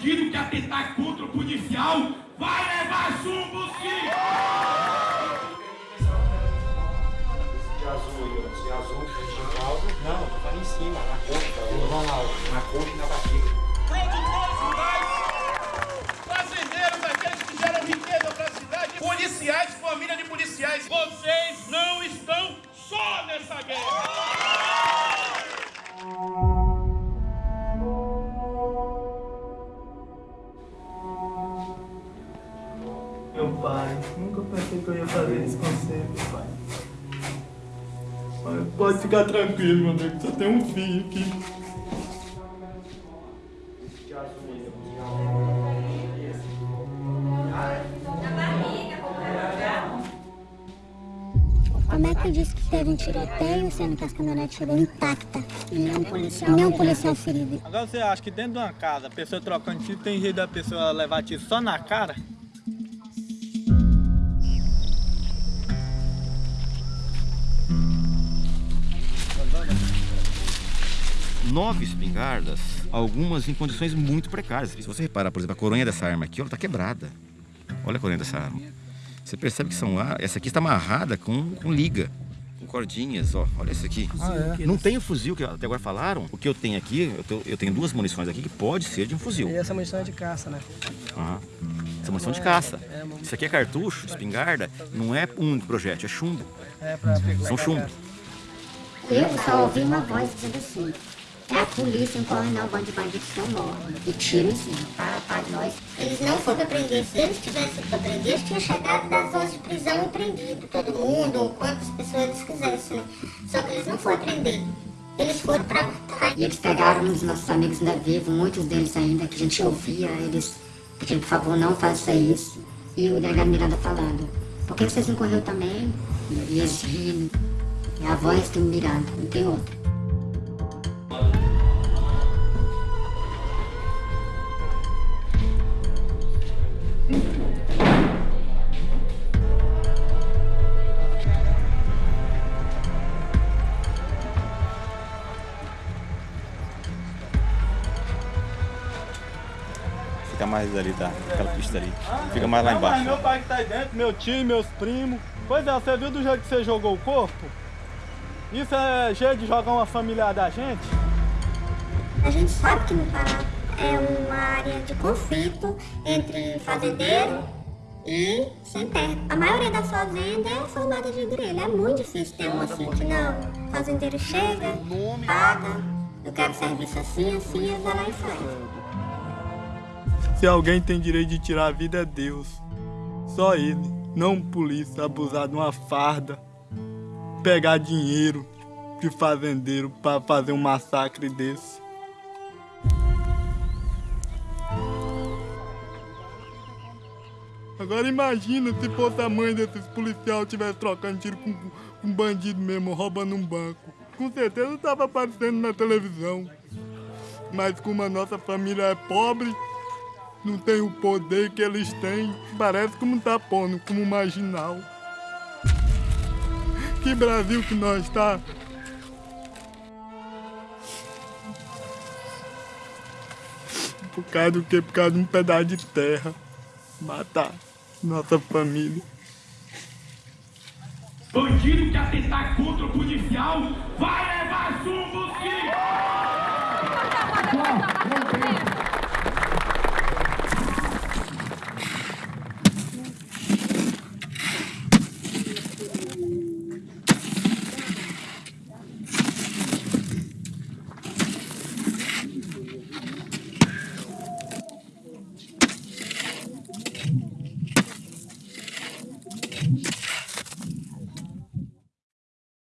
Bandido que atentar contra o policial vai levar chumbo sim! De azul aí, ó. De azul, de causa. Não, tô falando em cima, na coxa. Na coxa e na barriga. Produtores rurais, fazendeiros, aqueles que geram riqueza para a cidade, policiais, família de policiais, vocês Meu pai, nunca pensei que eu ia fazer isso com você, meu pai. Mas pode ficar tranquilo, meu amigo, só tem um filho aqui. Como é que diz que teve um tiroteio, sendo que as caminhonetes chegou intacta e nenhum policial, nenhum policial ferido? Agora você acha que dentro de uma casa, a pessoa trocando tiro, tem jeito da pessoa levar tiro só na cara? Nove espingardas, algumas em condições muito precárias. Se você reparar, por exemplo, a coronha dessa arma aqui, ela está quebrada. Olha a coronha dessa arma. Você percebe que são ar- essa aqui está amarrada com, com liga, com cordinhas. Ó, olha essa aqui. Não tem o fuzil que até agora falaram. O que eu tenho aqui, eu, tô- eu tenho duas munições aqui que pode ser de um fuzil. E essa munição é de caça, né? Aham. Essa é munição de caça. Isso aqui é cartucho, espingarda, não é um projétil, é chumbo. É pra São chumbo. Eu só ouvi uma voz dizendo assim, é a polícia, um coronel, bando de bandidos estão mortos. E tiro em cima, para, nós. Eles não foram pra prender. Se eles tivessem pra prender, eles tinham chegado das horas de prisão e prendido todo mundo, ou quantas pessoas eles quisessem. né? Só que eles não foram prender. Eles foram pra matar. E eles pegaram um dos nossos amigos ainda vivos, muitos deles ainda, que a gente ouvia, eles pedindo, por favor, não faça isso. E o delegado Miranda falando, por que vocês não correram também? E a voz do Miranda, não tem outra. Fica mais ali, tá? Aquela pista ali. Fica mais lá embaixo. meu pai que tá aí dentro, meu tio, meus primos. Pois é, você viu do jeito que você jogou o corpo? Isso é jeito de jogar uma família da gente? A gente sabe que no Pará é uma área de conflito entre fazendeiro e sem terra. A maioria das fazendas é formada de grelha. É muito difícil ter uma assim que não. O fazendeiro chega, paga, eu quero serviço assim, assim, e vai lá e faz. Se alguém tem direito de tirar a vida é Deus. Só ele, não um polícia abusar de uma farda, pegar dinheiro de fazendeiro para fazer um massacre desse. Agora imagina se fosse a mãe desses policiais tivesse trocando tiro com um bandido mesmo, roubando um banco. Com certeza estava aparecendo na televisão. Mas como a nossa família é pobre, não tem o poder que eles têm, parece como tá pondo, como marginal. Que Brasil que nós tá? Por causa do quê? Por causa de um pedaço de terra. Matar nossa família. Bandido que atentar contra o policial vai levar chumbo sim!